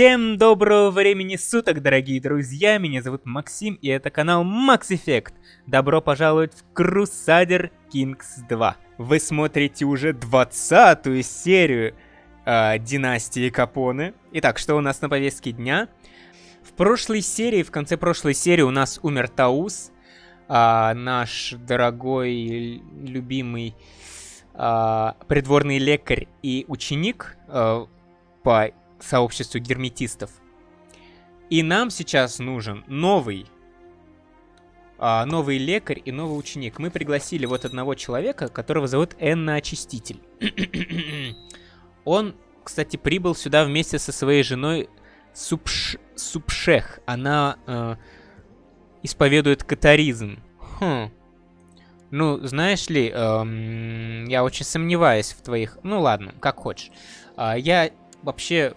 Всем доброго времени суток, дорогие друзья! Меня зовут Максим, и это канал Max Effect. Добро пожаловать в Crusader Kings 2. Вы смотрите уже 20 серию э, Династии Капоне. Итак, что у нас на повестке дня? В прошлой серии, в конце прошлой серии у нас умер Таус, э, наш дорогой, любимый э, придворный лекарь и ученик э, по сообществу герметистов. И нам сейчас нужен новый, а, новый лекарь и новый ученик. Мы пригласили вот одного человека, которого зовут Энна Очиститель. Он, кстати, прибыл сюда вместе со своей женой Супш... Супшех. Она э, исповедует катаризм. Хм. Ну, знаешь ли, эм, я очень сомневаюсь в твоих... Ну ладно, как хочешь. Э, я вообще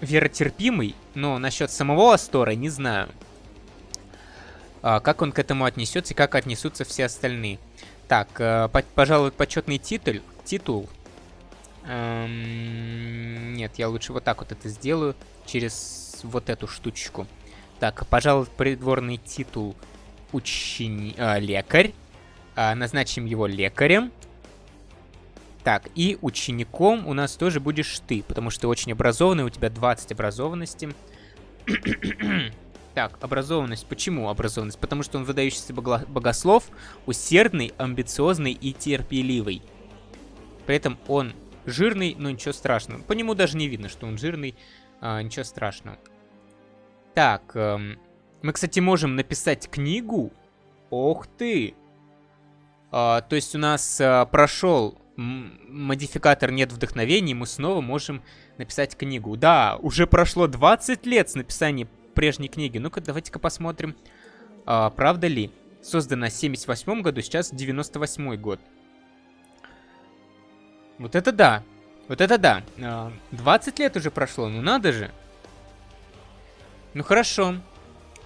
веротерпимый, но насчет самого Астора не знаю. А, как он к этому отнесется и как отнесутся все остальные. Так, э, по пожалуй, почетный титул. Титул. Эм, нет, я лучше вот так вот это сделаю. Через вот эту штучку. Так, пожалуй, придворный титул учени... Э, лекарь. Э, назначим его лекарем. Так, и учеником у нас тоже будешь ты, потому что ты очень образованный, у тебя 20 образованности. так, образованность. Почему образованность? Потому что он выдающийся богослов, усердный, амбициозный и терпеливый. При этом он жирный, но ничего страшного. По нему даже не видно, что он жирный, а, ничего страшного. Так, эм, мы, кстати, можем написать книгу. Ох ты! А, то есть у нас а, прошел модификатор «Нет вдохновения», мы снова можем написать книгу. Да, уже прошло 20 лет с написания прежней книги. Ну-ка, давайте-ка посмотрим, а, правда ли. Создана в 78 году, сейчас 98 год. Вот это да. Вот это да. 20 а, лет уже прошло, ну надо же. Ну хорошо.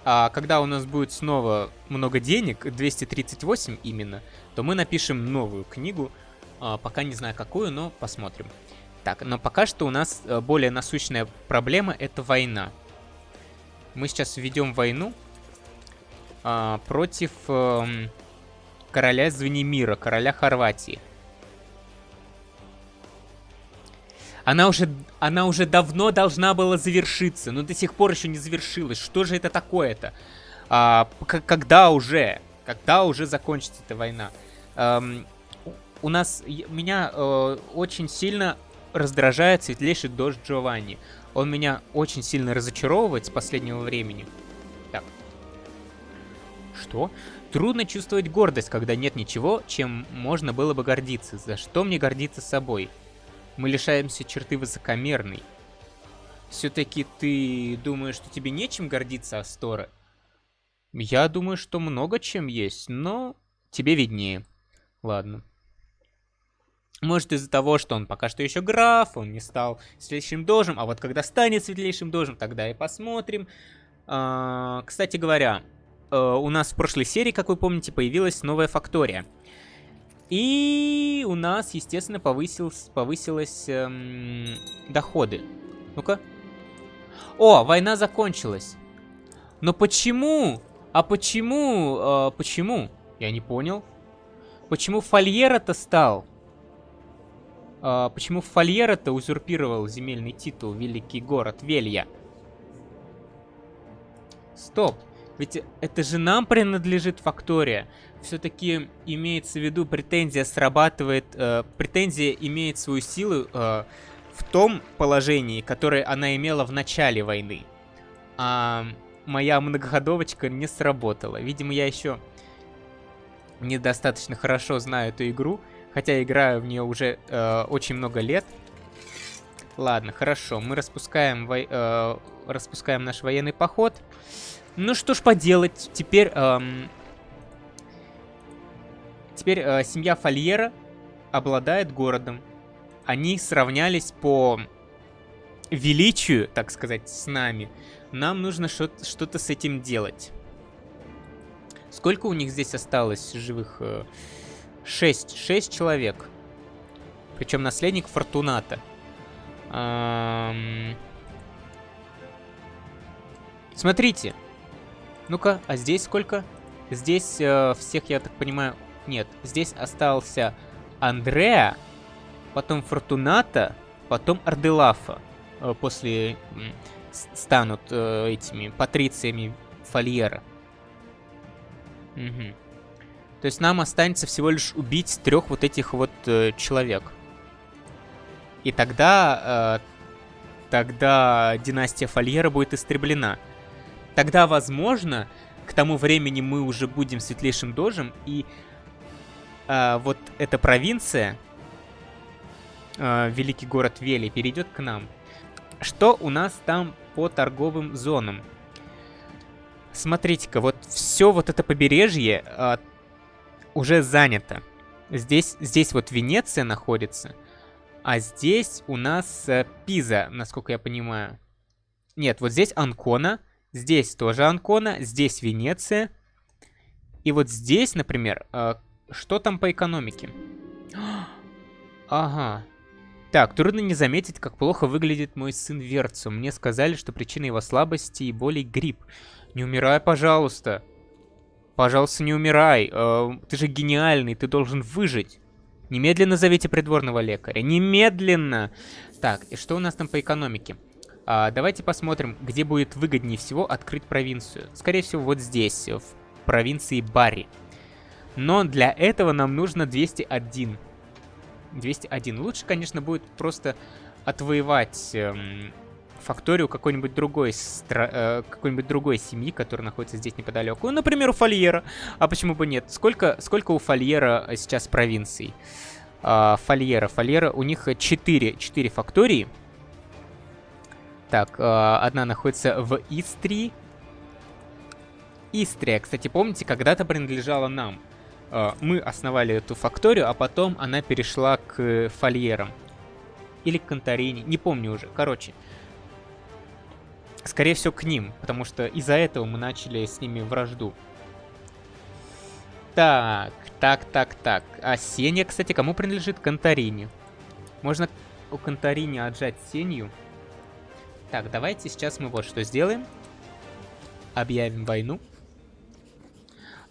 А когда у нас будет снова много денег, 238 именно, то мы напишем новую книгу, пока не знаю какую, но посмотрим. Так, но пока что у нас э, более насущная проблема — это война. Мы сейчас введем войну а, против э, короля Звенемира, короля Хорватии. Она уже, она уже давно должна была завершиться, но до сих пор еще не завершилась. Что же это такое-то? А, когда уже? Когда уже закончится эта война? Эм, у нас... Меня э, очень сильно раздражает светлейший дождь Джованни. Он меня очень сильно разочаровывает с последнего времени. Так. Что? Трудно чувствовать гордость, когда нет ничего, чем можно было бы гордиться. За что мне гордиться собой? Мы лишаемся черты высокомерной. Все-таки ты думаешь, что тебе нечем гордиться, Астора? Я думаю, что много чем есть, но тебе виднее. Ладно. Может из-за того, что он пока что еще граф, он не стал светлейшим дожем, а вот когда станет светлейшим дожем, тогда и посмотрим. А, кстати говоря, э, у нас в прошлой серии, как вы помните, появилась новая фактория. И у нас, естественно, повысилось, повысилось эм, доходы. Ну-ка. О, война закончилась. Но почему? А почему? Э, почему? Я не понял. Почему Фольера-то стал? А, почему Фольера-то узурпировал земельный титул Великий город Велья? Стоп. Ведь это же нам принадлежит Фактория. Все-таки имеется в виду, претензия срабатывает... Э, претензия имеет свою силу э, в том положении, которое она имела в начале войны. А моя многоходовочка не сработала. Видимо, я еще недостаточно хорошо знаю эту игру, Хотя играю в нее уже э, очень много лет. Ладно, хорошо. Мы распускаем, во... э, распускаем наш военный поход. Ну что ж поделать. Теперь... Эм... Теперь э, семья Фольера обладает городом. Они сравнялись по величию, так сказать, с нами. Нам нужно что-то с этим делать. Сколько у них здесь осталось живых... Э... 6. 6 человек. Причем наследник Фортуната. Эм... Смотрите. Ну-ка, а здесь сколько? Здесь э, всех, я так понимаю... Нет, здесь остался Андреа, потом Фортуната, потом Арделафа. Э, после... Станут э, этими патрициями Фольера. Угу. То есть нам останется всего лишь убить трех вот этих вот э, человек. И тогда... Э, тогда династия Фольера будет истреблена. Тогда, возможно, к тому времени мы уже будем светлейшим дожем, и э, вот эта провинция, э, великий город Вели, перейдет к нам. Что у нас там по торговым зонам? Смотрите-ка, вот все вот это побережье э, уже занято. Здесь, здесь вот Венеция находится. А здесь у нас э, Пиза, насколько я понимаю. Нет, вот здесь Анкона. Здесь тоже Анкона. Здесь Венеция. И вот здесь, например, э, что там по экономике? Ага. Так, трудно не заметить, как плохо выглядит мой сын Верцу. Мне сказали, что причина его слабости и боли грипп. Не умирай, пожалуйста. Пожалуйста, не умирай. Э, ты же гениальный, ты должен выжить. Немедленно зовите придворного лекаря. Немедленно! Так, и что у нас там по экономике? А, давайте посмотрим, где будет выгоднее всего открыть провинцию. Скорее всего, вот здесь, в провинции Барри. Но для этого нам нужно 201. 201. Лучше, конечно, будет просто отвоевать эм, факторию какой-нибудь другой, стра... э, какой-нибудь другой семьи, которая находится здесь неподалеку. Ну, например, у Фольера. А почему бы нет? Сколько, сколько у Фольера сейчас провинций? Э, Фольера. Фольера, у них 4, 4 фактории. Так, э, одна находится в Истрии. Истрия, кстати, помните, когда-то принадлежала нам. Э, мы основали эту факторию, а потом она перешла к Фольерам. Или к Конторине, не помню уже. Короче, Скорее всего, к ним, потому что из-за этого мы начали с ними вражду. Так, так, так, так. А Сеня, кстати, кому принадлежит? Конторине. Можно у Конторине отжать Сенью. Так, давайте сейчас мы вот что сделаем. Объявим войну.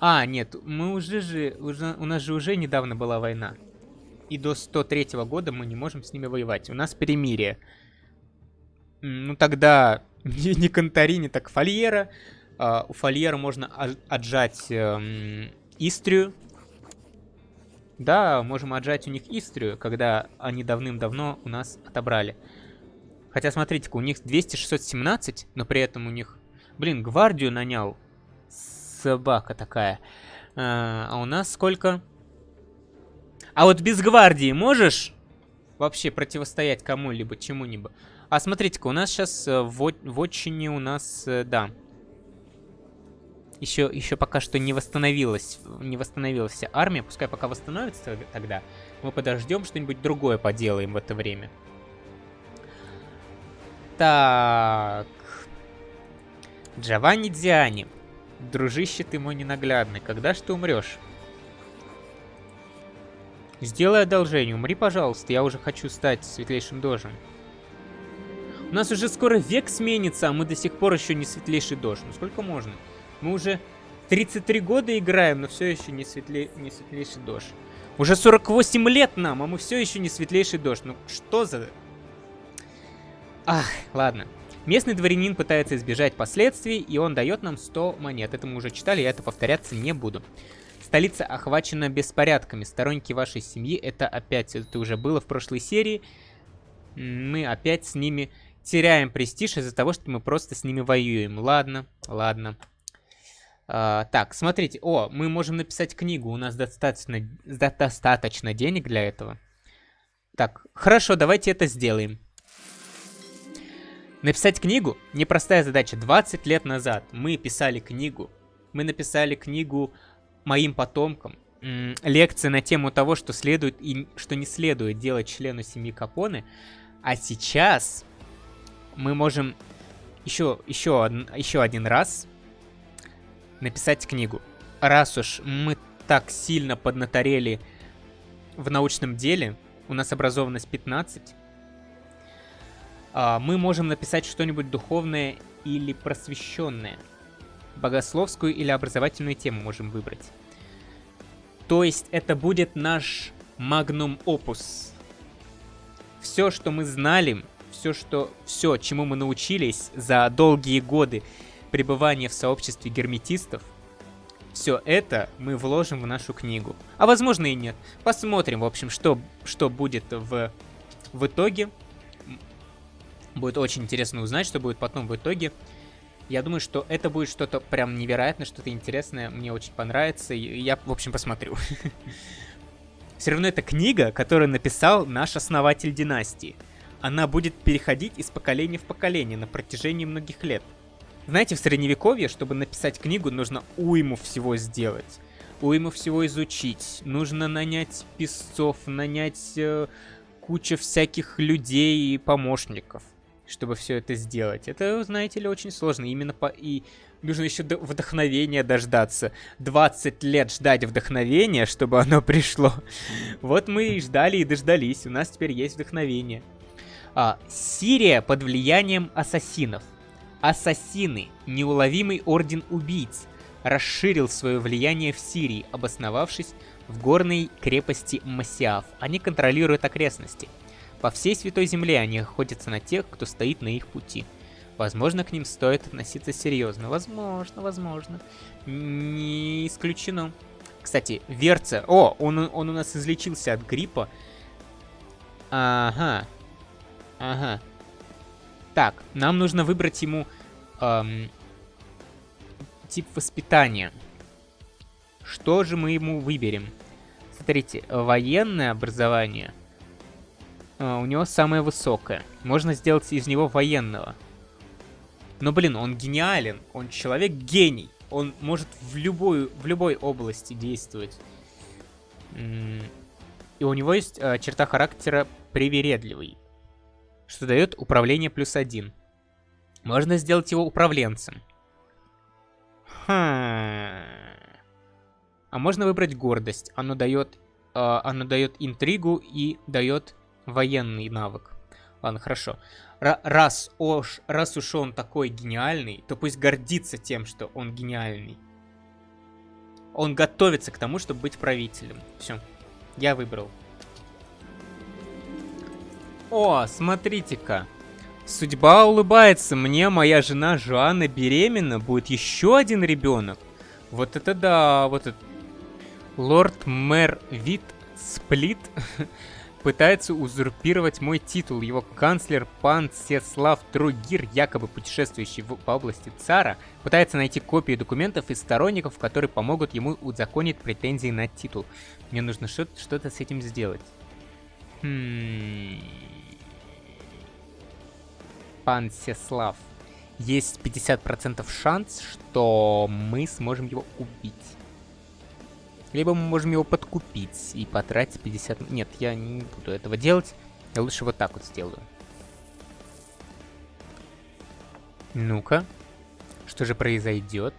А, нет, мы уже же... Уже, у нас же уже недавно была война. И до 103 -го года мы не можем с ними воевать. У нас перемирие. Ну тогда не, не Конторини, так Фольера. Uh, у Фольера можно отжать uh, Истрию. Да, можем отжать у них Истрию, когда они давным-давно у нас отобрали. Хотя, смотрите-ка, у них 200-617, но при этом у них... Блин, гвардию нанял. Собака такая. Uh, а у нас сколько? А вот без гвардии можешь вообще противостоять кому-либо, чему-нибудь? А смотрите-ка, у нас сейчас э, в, в отчине у нас, э, да. Еще, еще пока что не восстановилась, не восстановилась вся армия. Пускай пока восстановится тогда. Мы подождем, что-нибудь другое поделаем в это время. Так. Джованни Диани. Дружище ты мой ненаглядный. Когда ж ты умрешь? Сделай одолжение, умри, пожалуйста. Я уже хочу стать светлейшим дожем. У нас уже скоро век сменится, а мы до сих пор еще не светлейший дождь. Ну сколько можно? Мы уже 33 года играем, но все еще не, светле... не светлейший дождь. Уже 48 лет нам, а мы все еще не светлейший дождь. Ну что за... Ах, ладно. Местный дворянин пытается избежать последствий, и он дает нам 100 монет. Это мы уже читали, я это повторяться не буду. Столица охвачена беспорядками. Сторонники вашей семьи, это опять, это уже было в прошлой серии. Мы опять с ними теряем престиж из-за того, что мы просто с ними воюем. Ладно, ладно. А, так, смотрите. О, мы можем написать книгу. У нас достаточно, достаточно денег для этого. Так, хорошо, давайте это сделаем. Написать книгу – непростая задача. 20 лет назад мы писали книгу. Мы написали книгу моим потомкам. Лекция на тему того, что следует и что не следует делать члену семьи Капоне. А сейчас мы можем еще, еще, еще один раз написать книгу. Раз уж мы так сильно поднаторели в научном деле, у нас образованность 15, А, мы можем написать что-нибудь духовное или просвещенное. Богословскую или образовательную тему можем выбрать. То есть это будет наш магнум опус. Все, что мы знали, все, что, все, чему мы научились за долгие годы пребывания в сообществе герметистов, все это мы вложим в нашу книгу. А возможно и нет. Посмотрим, в общем, что, что будет в, в итоге. Будет очень интересно узнать, что будет потом в итоге. Я думаю, что это будет что-то прям невероятное, что-то интересное. Мне очень понравится. И я, в общем, посмотрю. Все равно это книга, которую написал наш основатель династии. Она будет переходить из поколения в поколение на протяжении многих лет. Знаете, в средневековье, чтобы написать книгу, нужно уйму всего сделать. Уйму всего изучить. Нужно нанять писцов, нанять э, кучу всяких людей и помощников, чтобы все это сделать. Это, знаете ли, очень сложно. Именно по... И нужно еще вдохновения дождаться. 20 лет ждать вдохновения, чтобы оно пришло. Вот мы и ждали и дождались. У нас теперь есть вдохновение. А, Сирия под влиянием ассасинов. Ассасины, неуловимый орден убийц, расширил свое влияние в Сирии, обосновавшись в горной крепости Масиаф. Они контролируют окрестности. По всей Святой Земле они охотятся на тех, кто стоит на их пути. Возможно, к ним стоит относиться серьезно. Возможно, возможно. Не исключено. Кстати, Верца... О, он, он у нас излечился от гриппа. Ага. Ага. Так, нам нужно выбрать ему эм, тип воспитания. Что же мы ему выберем? Смотрите, военное образование э, у него самое высокое. Можно сделать из него военного. Но, блин, он гениален. Он человек-гений. Он может в, любую, в любой области действовать. И у него есть э, черта характера привередливый что дает управление плюс один. Можно сделать его управленцем. Хм. А можно выбрать гордость. Оно дает, э, оно дает интригу и дает военный навык. Ладно, хорошо. Р раз, уж, раз уж он такой гениальный, то пусть гордится тем, что он гениальный. Он готовится к тому, чтобы быть правителем. Все. Я выбрал. О, смотрите-ка. Судьба улыбается мне, моя жена Жоанна беременна, будет еще один ребенок. Вот это да, вот это... Лорд-мэр Вит Сплит пытается узурпировать мой титул. Его канцлер пан Сеслав Другир, якобы путешествующий в, по области цара, пытается найти копии документов из сторонников, которые помогут ему узаконить претензии на титул. Мне нужно что-то с этим сделать. Хм пан Сеслав, есть 50% шанс, что мы сможем его убить. Либо мы можем его подкупить и потратить 50... Нет, я не буду этого делать. Я лучше вот так вот сделаю. Ну-ка. Что же произойдет?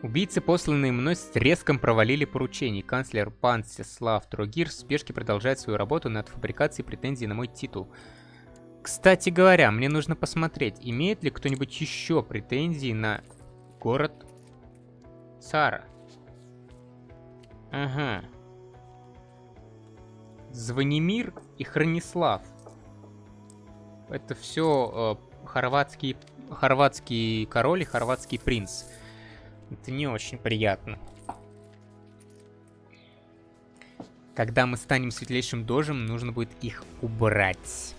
Убийцы, посланные мной, с треском провалили поручение. Канцлер Пан Сеслав Трогир в спешке продолжает свою работу над фабрикацией претензий на мой титул. Кстати говоря, мне нужно посмотреть, имеет ли кто-нибудь еще претензии на город Сара. Ага. Звонимир и Хронислав. Это все э, хорватский, хорватский король и хорватский принц. Это не очень приятно. Когда мы станем светлейшим дожем, нужно будет их убрать.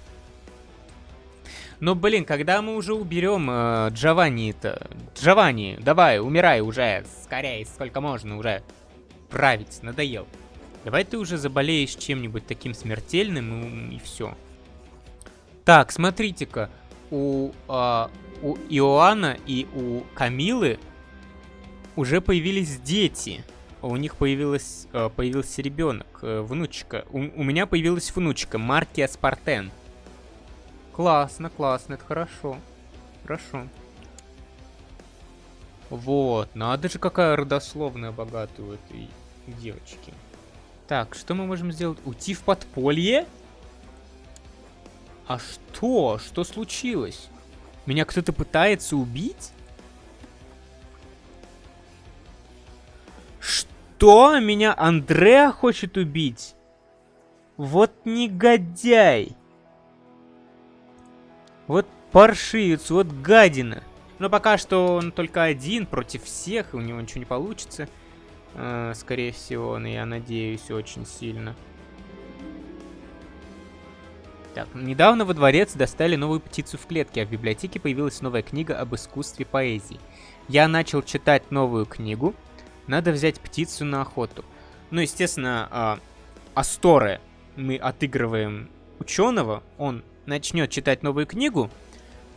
Но, блин, когда мы уже уберем э, Джованни-то... Джованни, давай, умирай уже, скорее, сколько можно уже править, надоел. Давай ты уже заболеешь чем-нибудь таким смертельным и, и все. Так, смотрите-ка, у, э, у Иоанна и у Камилы уже появились дети. У них появилась, э, появился ребенок, э, внучка. У, у меня появилась внучка, Маркия Спартен. Классно, классно, это хорошо. Хорошо. Вот, надо же какая родословная богатая у этой девочки. Так, что мы можем сделать? Уйти в подполье? А что? Что случилось? Меня кто-то пытается убить? Что? Меня Андреа хочет убить? Вот негодяй. Вот паршивец, вот гадина. Но пока что он только один против всех, и у него ничего не получится. Э, скорее всего, но я надеюсь очень сильно. Так, недавно во дворец достали новую птицу в клетке, а в библиотеке появилась новая книга об искусстве поэзии. Я начал читать новую книгу. Надо взять птицу на охоту. Ну, естественно, э, Асторе мы отыгрываем ученого. Он начнет читать новую книгу,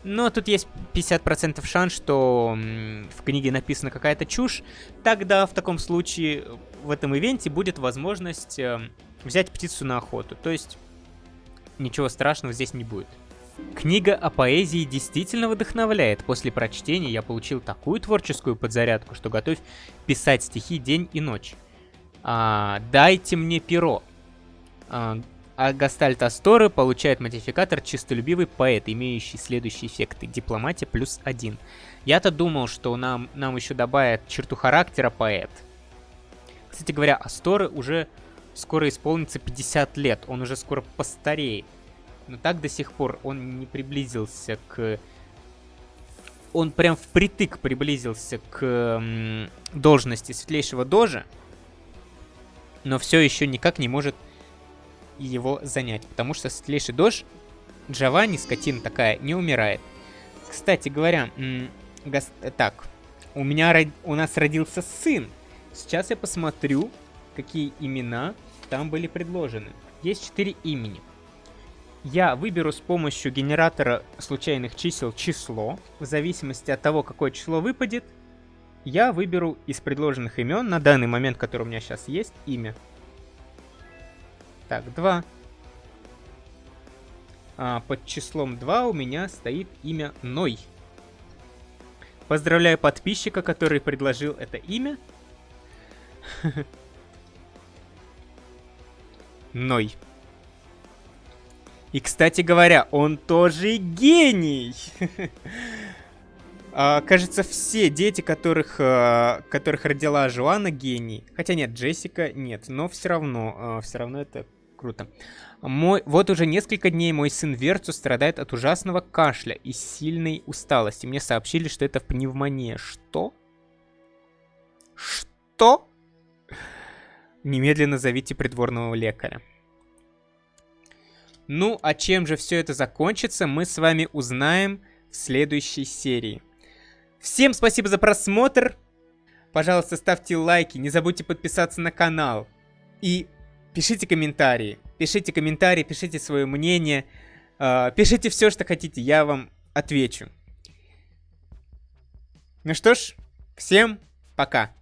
но тут есть 50% шанс, что в книге написана какая-то чушь. Тогда в таком случае в этом ивенте будет возможность э, взять птицу на охоту. То есть ничего страшного здесь не будет. Книга о поэзии действительно вдохновляет. После прочтения я получил такую творческую подзарядку, что готов писать стихи день и ночь. А, дайте мне перо. А, а Гастальт получает модификатор «Чистолюбивый поэт», имеющий следующие эффекты. Дипломатия плюс один. Я-то думал, что нам, нам еще добавят черту характера поэт. Кстати говоря, Асторы уже скоро исполнится 50 лет. Он уже скоро постареет. Но так до сих пор он не приблизился к... Он прям впритык приблизился к должности светлейшего дожа. Но все еще никак не может его занять, потому что светлейший дождь Джованни, скотина такая, не умирает. Кстати говоря, так, у меня у нас родился сын. Сейчас я посмотрю, какие имена там были предложены. Есть четыре имени. Я выберу с помощью генератора случайных чисел число. В зависимости от того, какое число выпадет, я выберу из предложенных имен на данный момент, который у меня сейчас есть, имя. Так, 2. А, под числом 2 у меня стоит имя Ной. Поздравляю подписчика, который предложил это имя. Ной. И, кстати говоря, он тоже гений. а, кажется, все дети, которых, а, которых родила Жуана, гений. Хотя нет, Джессика нет, но все равно, а, все равно это Круто. Мой, вот уже несколько дней мой сын Верцу страдает от ужасного кашля и сильной усталости. Мне сообщили, что это пневмония. Что? Что? Немедленно зовите придворного лекаря. Ну, а чем же все это закончится, мы с вами узнаем в следующей серии. Всем спасибо за просмотр. Пожалуйста, ставьте лайки, не забудьте подписаться на канал. И Пишите комментарии. Пишите комментарии, пишите свое мнение. Э, пишите все, что хотите, я вам отвечу. Ну что ж, всем пока.